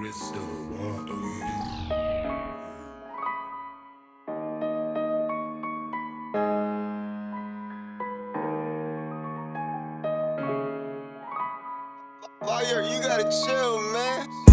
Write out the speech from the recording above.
crystal. Do? Fire, you gotta chill, man.